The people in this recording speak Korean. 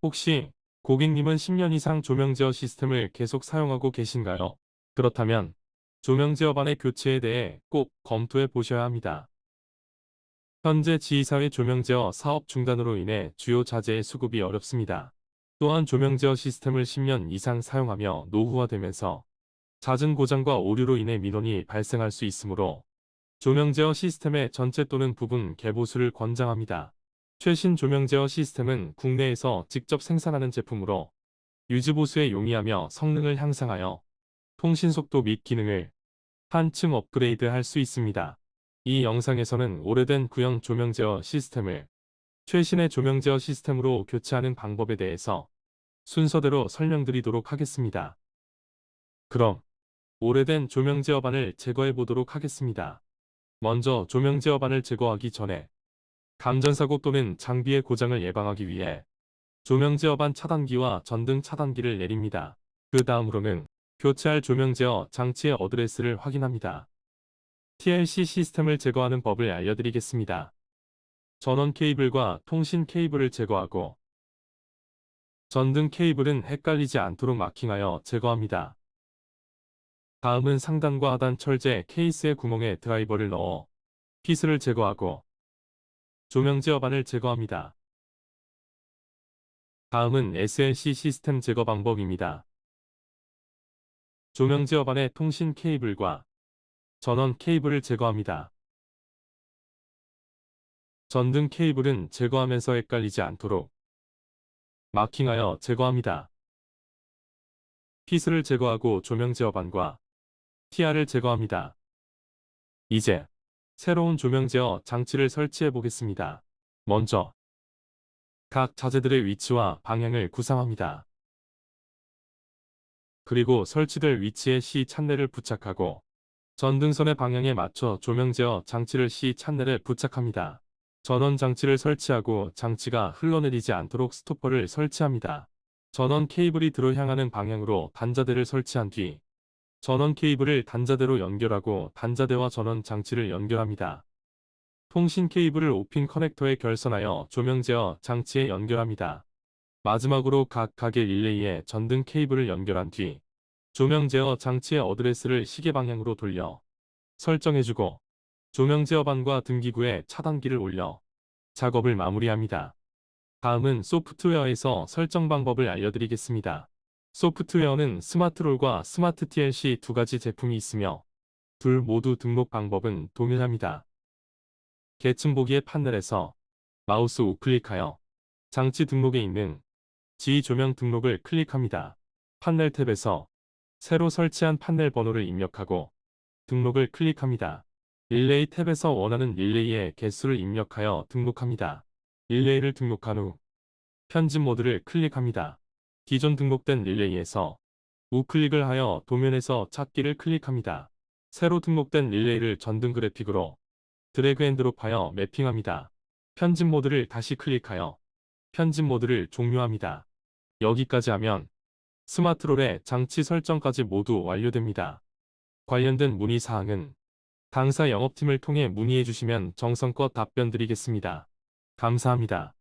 혹시 고객님은 10년 이상 조명제어 시스템을 계속 사용하고 계신가요? 그렇다면 조명제어반의 교체에 대해 꼭 검토해 보셔야 합니다. 현재 지휘사회 조명제어 사업 중단으로 인해 주요 자재의 수급이 어렵습니다. 또한 조명제어 시스템을 10년 이상 사용하며 노후화되면서 잦은 고장과 오류로 인해 민원이 발생할 수 있으므로 조명제어 시스템의 전체 또는 부분 개보수를 권장합니다. 최신 조명 제어 시스템은 국내에서 직접 생산하는 제품으로 유지보수에 용이하며 성능을 향상하여 통신속도 및 기능을 한층 업그레이드 할 수 있습니다. 이 영상에서는 오래된 구형 조명 제어 시스템을 최신의 조명 제어 시스템으로 교체하는 방법에 대해서 순서대로 설명드리도록 하겠습니다. 그럼 오래된 조명 제어반을 제거해 보도록 하겠습니다. 먼저 조명 제어반을 제거하기 전에 감전사고 또는 장비의 고장을 예방하기 위해 조명 제어반 차단기와 전등 차단기를 내립니다. 그 다음으로는 교체할 조명 제어 장치의 어드레스를 확인합니다. TLC 시스템을 제거하는 법을 알려드리겠습니다. 전원 케이블과 통신 케이블을 제거하고 전등 케이블은 헷갈리지 않도록 마킹하여 제거합니다. 다음은 상단과 하단 철제 케이스의 구멍에 드라이버를 넣어 피스를 제거하고 조명 제 어반을 제거합니다. 다음은 SLC 시스템 제거 방법입니다. 조명 제 어반의 통신 케이블과 전원 케이블을 제거합니다. 전등 케이블은 제거하면서 헷갈리지 않도록 마킹하여 제거합니다. 피스를 제거하고 조명 제 어반과 TR을 제거합니다. 이제 새로운 조명 제어 장치를 설치해 보겠습니다. 먼저 각 자재들의 위치와 방향을 구상합니다. 그리고 설치될 위치에 C 찬넬을 부착하고 전등선의 방향에 맞춰 조명 제어 장치를 C 찬넬에 부착합니다. 전원 장치를 설치하고 장치가 흘러내리지 않도록 스토퍼를 설치합니다. 전원 케이블이 들어 향하는 방향으로 단자대를 설치한 뒤 전원 케이블을 단자대로 연결하고 단자대와 전원 장치를 연결합니다. 통신 케이블을 오핀 커넥터에 결선하여 조명 제어 장치에 연결합니다. 마지막으로 각 가게 릴레이에 전등 케이블을 연결한 뒤 조명 제어 장치의 어드레스를 시계 방향으로 돌려 설정해주고 조명 제어반과 등기구에 차단기를 올려 작업을 마무리합니다. 다음은 소프트웨어에서 설정 방법을 알려드리겠습니다. 소프트웨어는 스마트롤과 스마트 TLC 두 가지 제품이 있으며 둘 모두 등록 방법은 동일합니다. 계층 보기의 판넬에서 마우스 우클릭하여 장치 등록에 있는 지휘 조명 등록을 클릭합니다. 판넬 탭에서 새로 설치한 판넬 번호를 입력하고 등록을 클릭합니다. 릴레이 탭에서 원하는 릴레이의 개수를 입력하여 등록합니다. 릴레이를 등록한 후 편집 모드를 클릭합니다. 기존 등록된 릴레이에서 우클릭을 하여 도면에서 찾기를 클릭합니다. 새로 등록된 릴레이를 전등 그래픽으로 drag and drop하여 mapping합니다. 편집 모드를 다시 클릭하여 편집 모드를 종료합니다. 여기까지 하면 스마트롤의 장치 설정까지 모두 완료됩니다. 관련된 문의사항은 당사 영업팀을 통해 문의해 주시면 정성껏 답변 드리겠습니다. 감사합니다.